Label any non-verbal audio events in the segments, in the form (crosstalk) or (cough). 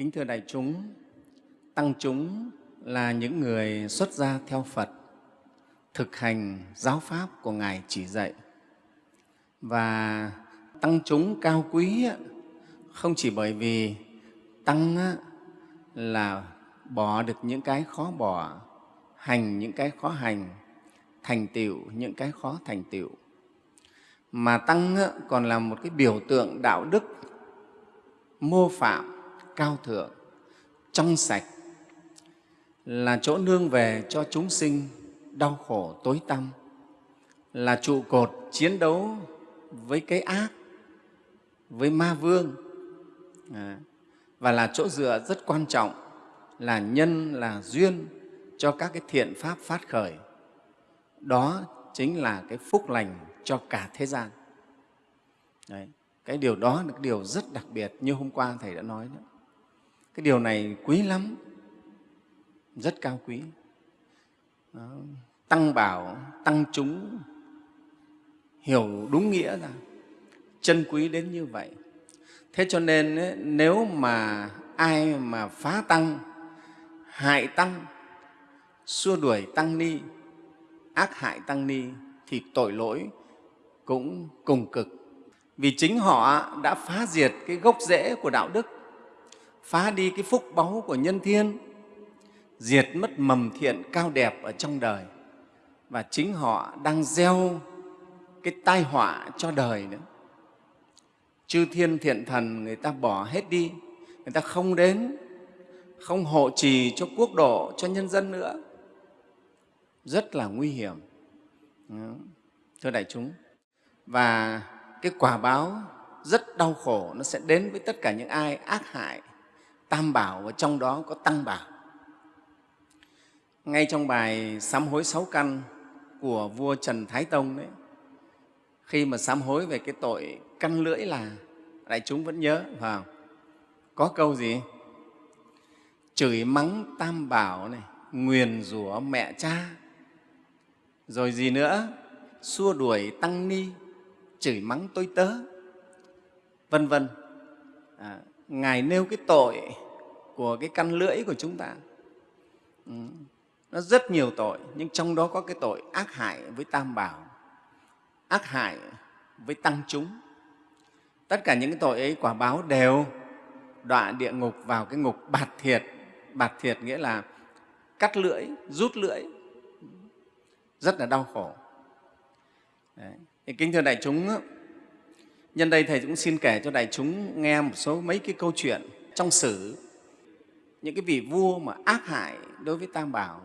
Kính thưa đại chúng, tăng chúng là những người xuất gia theo Phật, thực hành giáo pháp của Ngài chỉ dạy. Và tăng chúng cao quý không chỉ bởi vì tăng là bỏ được những cái khó bỏ, hành những cái khó hành, thành tựu những cái khó thành tựu, mà tăng còn là một cái biểu tượng đạo đức mô phạm cao thượng trong sạch là chỗ nương về cho chúng sinh đau khổ tối tăm là trụ cột chiến đấu với cái ác với ma vương à, và là chỗ dựa rất quan trọng là nhân là duyên cho các cái thiện pháp phát khởi đó chính là cái phúc lành cho cả thế gian Đấy. cái điều đó là cái điều rất đặc biệt như hôm qua thầy đã nói đó cái điều này quý lắm. Rất cao quý. Đó. tăng bảo tăng chúng. Hiểu đúng nghĩa ra chân quý đến như vậy. Thế cho nên ấy, nếu mà ai mà phá tăng hại tăng xua đuổi tăng ni ác hại tăng ni thì tội lỗi cũng cùng cực. Vì chính họ đã phá diệt cái gốc rễ của đạo đức phá đi cái phúc báu của nhân thiên, diệt mất mầm thiện cao đẹp ở trong đời. Và chính họ đang gieo cái tai họa cho đời nữa. Chư thiên thiện thần người ta bỏ hết đi, người ta không đến, không hộ trì cho quốc độ, cho nhân dân nữa. Rất là nguy hiểm. Thưa đại chúng, và cái quả báo rất đau khổ, nó sẽ đến với tất cả những ai ác hại tam bảo và trong đó có tăng bảo. Ngay trong bài sám hối sáu căn của vua trần thái tông đấy khi mà sám hối về cái tội căn lưỡi là đại chúng vẫn nhớ phải không? có câu gì? Chửi mắng tam bảo này nguyền rủa mẹ cha. Rồi gì nữa? Xua đuổi tăng ni chửi mắng tôi tớ. Vân vân. À, ngài nêu cái tội của cái căn lưỡi của chúng ta. Ừ. nó rất nhiều tội nhưng trong đó có cái tội ác hại với tam bảo ác hại với tăng chúng. Tất cả những cái tội ấy quả báo đều đọa địa ngục vào cái ngục bạt thiệt. Bạt thiệt nghĩa là cắt lưỡi rút lưỡi. Rất là đau khổ. Đấy. Thì kính thưa đại chúng, nhân đây Thầy cũng xin kể cho đại chúng nghe một số mấy cái câu chuyện trong sử những cái vị vua mà ác hại đối với Tam Bảo,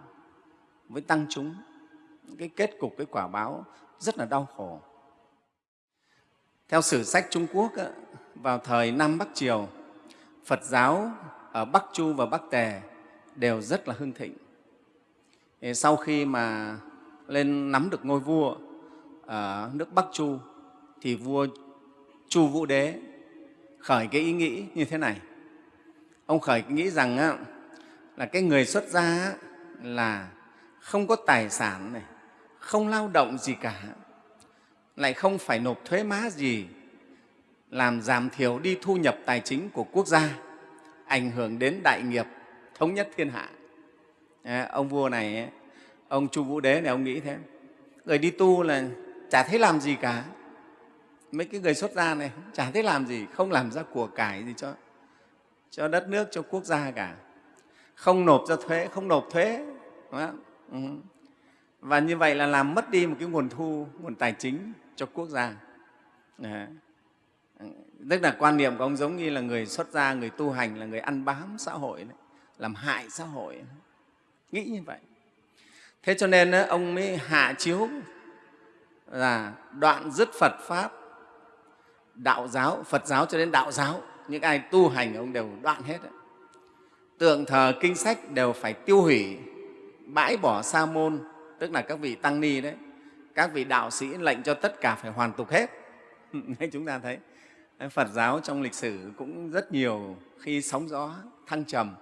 với tăng chúng, cái kết cục, cái quả báo rất là đau khổ. Theo sử sách Trung Quốc, vào thời Nam Bắc Triều, Phật giáo ở Bắc Chu và Bắc Tề đều rất là hưng thịnh. Sau khi mà lên nắm được ngôi vua ở nước Bắc Chu thì vua Chu Vũ Đế khởi cái ý nghĩ như thế này. Ông khởi cái nghĩ rằng á, là cái người xuất gia là không có tài sản này, không lao động gì cả, lại không phải nộp thuế má gì, làm giảm thiểu đi thu nhập tài chính của quốc gia, ảnh hưởng đến đại nghiệp thống nhất thiên hạ. ông vua này, ông Chu Vũ Đế này, ông nghĩ thế. Người đi tu là chả thấy làm gì cả mấy cái người xuất gia này chả thấy làm gì không làm ra của cải gì cho cho đất nước cho quốc gia cả không nộp ra thuế không nộp thuế đúng không? Ừ. và như vậy là làm mất đi một cái nguồn thu nguồn tài chính cho quốc gia Đấy. tức là quan niệm của ông giống như là người xuất gia người tu hành là người ăn bám xã hội đấy, làm hại xã hội nghĩ như vậy thế cho nên ông mới hạ chiếu là đoạn dứt Phật Pháp, đạo giáo, Phật giáo cho đến đạo giáo, những ai tu hành ông đều đoạn hết. Đấy. Tượng thờ kinh sách đều phải tiêu hủy, bãi bỏ sa môn, tức là các vị tăng ni đấy, các vị đạo sĩ lệnh cho tất cả phải hoàn tục hết. (laughs) Chúng ta thấy Phật giáo trong lịch sử cũng rất nhiều khi sóng gió thăng trầm.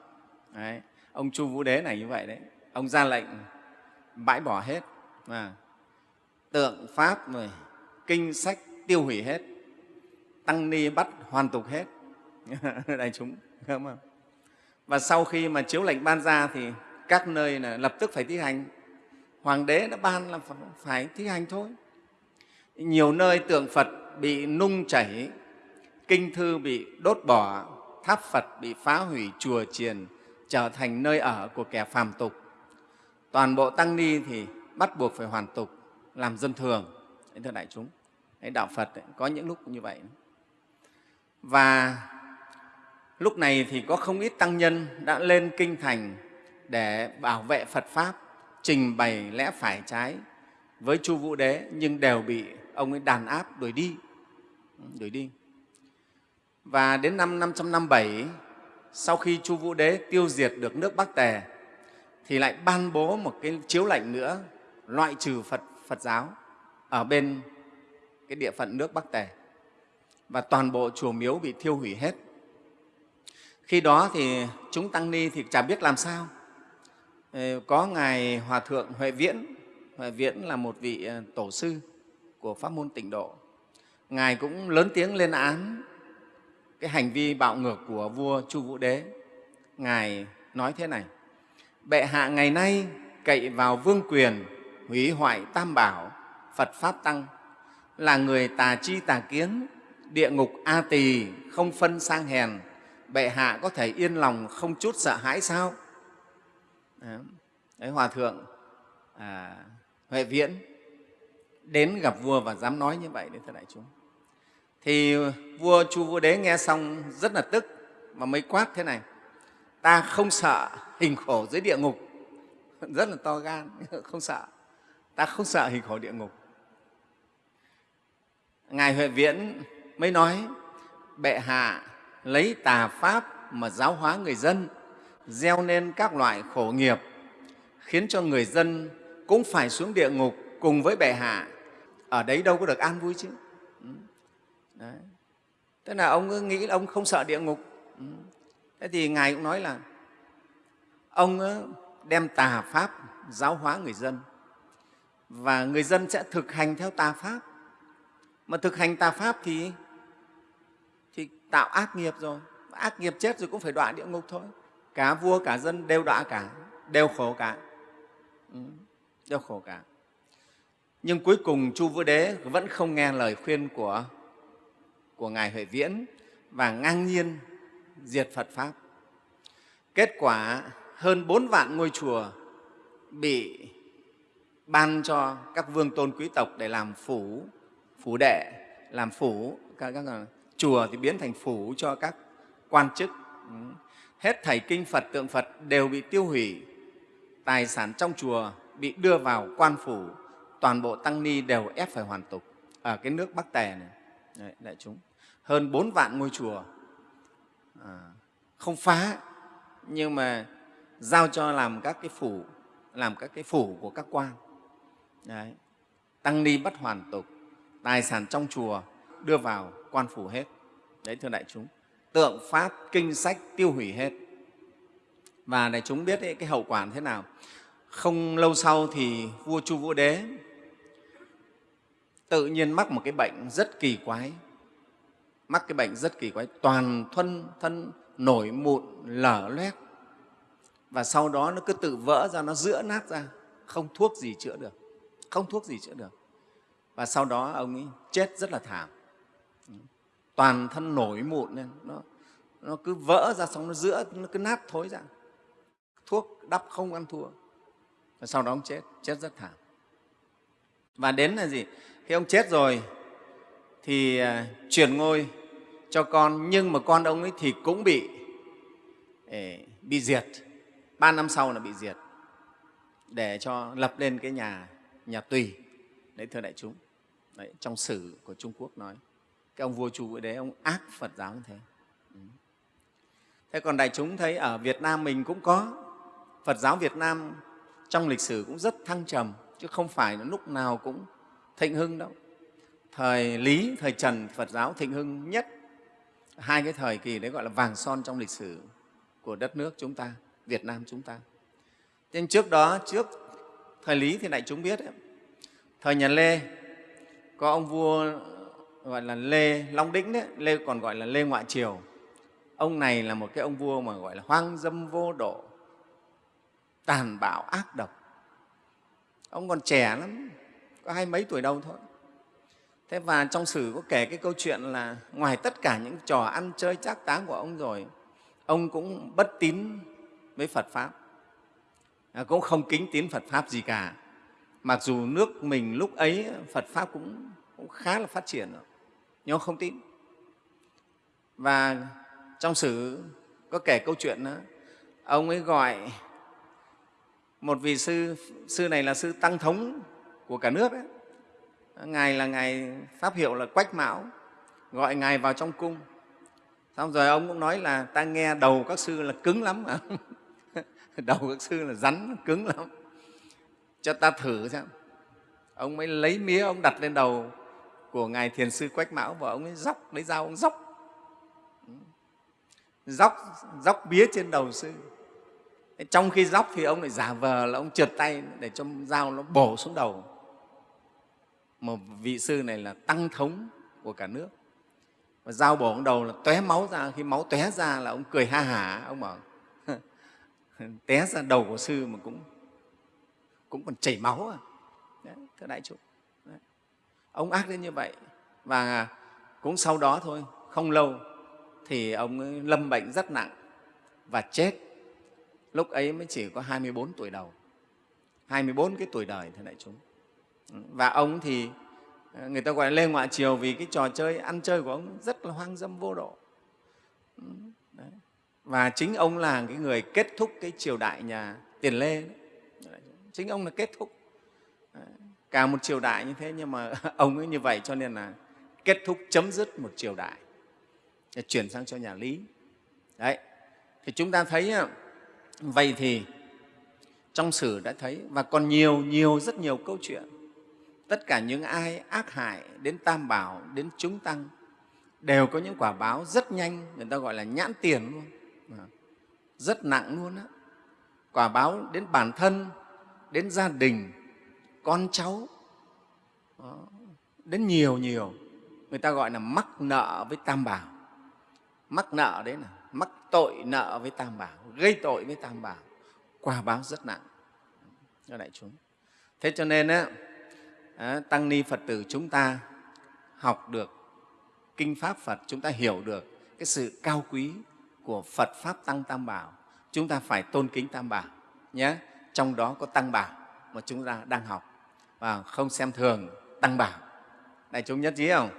Đấy. Ông Chu Vũ Đế này như vậy đấy, ông ra lệnh bãi bỏ hết. À, tượng pháp rồi kinh sách tiêu hủy hết tăng ni bắt hoàn tục hết. (laughs) Đại chúng không và sau khi mà chiếu lệnh ban ra thì các nơi là lập tức phải thi hành. Hoàng đế đã ban là phải thi hành thôi. Nhiều nơi tượng phật bị nung chảy kinh thư bị đốt bỏ tháp phật bị phá hủy chùa chiền trở thành nơi ở của kẻ phàm tục. Toàn bộ tăng ni thì bắt buộc phải hoàn tục làm dân thường. Thưa đại chúng đạo phật ấy, có những lúc như vậy và lúc này thì có không ít tăng nhân đã lên kinh thành để bảo vệ phật pháp, trình bày lẽ phải trái với chu vũ đế, nhưng đều bị ông ấy đàn áp đuổi đi đuổi đi. Và đến năm 557 sau khi chu vũ đế tiêu diệt được nước bắc tề, thì lại ban bố một cái chiếu lệnh nữa, loại trừ phật phật giáo ở bên cái địa phận nước bắc tề và toàn bộ chùa miếu bị thiêu hủy hết. Khi đó thì chúng tăng ni thì chả biết làm sao. Ờ, có ngài hòa thượng huệ viễn huệ viễn là một vị ờ, tổ sư của pháp môn tịnh độ. Ngài cũng lớn tiếng lên án cái hành vi bạo ngược của vua chu vũ đế. Ngài nói thế này, bệ hạ ngày nay cậy vào vương quyền, hủy hoại tam bảo, phật pháp tăng, là người tà chi tà kiến địa ngục a tỳ không phân sang hèn bệ hạ có thể yên lòng không chút sợ hãi sao? Đấy hòa thượng à, huệ viễn đến gặp vua và dám nói như vậy đấy thưa đại chúng. Thì vua chu vũ đế nghe xong rất là tức mà mới quát thế này ta không sợ hình khổ dưới địa ngục. (laughs) Rất là to gan (laughs) không sợ. Ta không sợ hình khổ địa ngục. Ngài huệ viễn mới nói, bệ hạ, lấy tà pháp mà giáo hóa người dân, gieo nên các loại khổ nghiệp, khiến cho người dân cũng phải xuống địa ngục cùng với bệ hạ. Ở đấy đâu có được an vui chứ. Ừ. Đấy. tức là ông nghĩ là ông không sợ địa ngục. Ừ. Thế thì ngài cũng nói là ông đem tà pháp giáo hóa người dân và người dân sẽ thực hành theo tà pháp. Mà thực hành tà pháp thì tạo ác nghiệp rồi. Ác nghiệp chết rồi cũng phải đọa địa ngục thôi. Cả vua cả dân đều đọa cả đều khổ cả. Ừ, đều khổ cả. Nhưng cuối cùng chu vũ đế vẫn không nghe lời khuyên của của ngài huệ viễn và ngang nhiên diệt phật pháp. Kết quả hơn bốn vạn ngôi chùa bị ban cho các vương tôn quý tộc để làm phủ phủ đệ làm phủ các, các chùa thì biến thành phủ cho các quan chức. Ừ. Hết thảy kinh phật tượng phật đều bị tiêu hủy. Tài sản trong chùa bị đưa vào quan phủ. Toàn bộ tăng ni đều ép phải hoàn tục. Ở cái nước bắc tề này. Đấy, đại chúng. Hơn bốn vạn ngôi chùa. À, không phá nhưng mà giao cho làm các cái phủ làm các cái phủ của các quan. Đấy. tăng ni bất hoàn tục. Tài sản trong chùa đưa vào quan phủ hết. Đấy thưa đại chúng tượng pháp kinh sách tiêu hủy hết. Và đại chúng biết ấy, cái hậu quả thế nào? Không lâu sau thì vua chu vũ đế tự nhiên mắc một cái bệnh rất kỳ quái. Mắc cái bệnh rất kỳ quái toàn thân thân nổi mụn lở loét. Và sau đó nó cứ tự vỡ ra nó giữa nát ra. Không thuốc gì chữa được không thuốc gì chữa được. Và sau đó ông ấy chết rất là thảm toàn thân nổi mụn lên. Nó, nó cứ vỡ ra xong nó giữa nó cứ nát thối ra. Thuốc đắp không ăn thua. Và sau đó ông chết chết rất thảm. Và đến là gì? Khi ông chết rồi thì à, chuyển ngôi cho con nhưng mà con ông ấy thì cũng bị bị diệt. Ba năm sau là bị diệt để cho lập lên cái nhà nhà tùy. Đấy thưa đại chúng. Đấy, trong sử của trung quốc nói cái ông vua chu vũ đế ông ác phật giáo như thế. Ừ. Thế còn đại chúng thấy ở việt nam mình cũng có phật giáo việt nam trong lịch sử cũng rất thăng trầm chứ không phải là lúc nào cũng thịnh hưng đâu. Thời lý thời trần phật giáo thịnh hưng nhất. Hai cái thời kỳ đấy gọi là vàng son trong lịch sử của đất nước chúng ta việt nam chúng ta. Nhưng trước đó trước thời lý thì đại chúng biết ấy, thời nhà lê có ông vua gọi là lê long đĩnh đấy. Lê còn gọi là lê ngoại triều. Ông này là một cái ông vua mà gọi là hoang dâm vô độ tàn bạo ác độc. Ông còn trẻ lắm có hai mấy tuổi đâu thôi. Thế và trong sử có kể cái câu chuyện là ngoài tất cả những trò ăn chơi trác táng của ông rồi ông cũng bất tín với phật pháp. À, cũng không kính tín phật pháp gì cả. Mặc dù nước mình lúc ấy phật pháp cũng, cũng khá là phát triển rồi nhưng ông không tin. Và trong sử có kể câu chuyện đó ông ấy gọi một vị sư sư này là sư tăng thống của cả nước ấy. ngài là ngài pháp hiệu là quách mão. Gọi ngài vào trong cung. Xong rồi ông cũng nói là ta nghe đầu các sư là cứng lắm mà. (laughs) Đầu các sư là rắn, cứng lắm. Cho ta thử xem. Ông mới lấy mía ông đặt lên đầu của ngài thiền sư quách mão và ông ấy dóc lấy dao ông dóc dóc dóc bía trên đầu sư. Trong khi dóc thì ông lại giả vờ là ông trượt tay để cho dao nó bổ xuống đầu. Một vị sư này là tăng thống của cả nước. Và dao bổ xuống đầu là tóe máu ra khi máu tóe ra là ông cười ha hả ông bảo té ra đầu của sư mà cũng cũng còn chảy máu à. Đấy, thưa đại chúng ông ác đến như vậy và cũng sau đó thôi, không lâu thì ông ấy lâm bệnh rất nặng và chết. Lúc ấy mới chỉ có 24 tuổi đầu 24 cái tuổi đời thế đại chúng. Và ông thì, người ta gọi là lê ngoại triều vì cái trò chơi, ăn chơi của ông rất là hoang dâm vô độ. Đấy. và chính ông là cái người kết thúc cái triều đại nhà tiền lê chính ông là kết thúc cả một triều đại như thế, nhưng mà (laughs) ông ấy như vậy cho nên là kết thúc chấm dứt một triều đại. Chuyển sang cho nhà lý. Đấy. Thì chúng ta thấy vậy thì trong sử đã thấy, và còn nhiều nhiều, rất nhiều câu chuyện. Tất cả những ai ác hại đến tam bảo, đến chúng tăng, đều có những quả báo rất nhanh, người ta gọi là nhãn tiền luôn. Rất nặng luôn á. Quả báo đến bản thân, đến gia đình con cháu. Đó. đến nhiều nhiều người ta gọi là mắc nợ với tam bảo. Mắc nợ đấy là mắc tội nợ với tam bảo gây tội với tam bảo. Quả báo rất nặng. Cho đại chúng. Thế cho nên á, tăng ni phật tử chúng ta học được kinh pháp phật chúng ta hiểu được cái sự cao quý của phật pháp tăng tam bảo. Chúng ta phải tôn kính tam bảo nhé. Trong đó có tăng bảo mà chúng ta đang học và không xem thường tăng bảo. Đại chúng nhất trí không?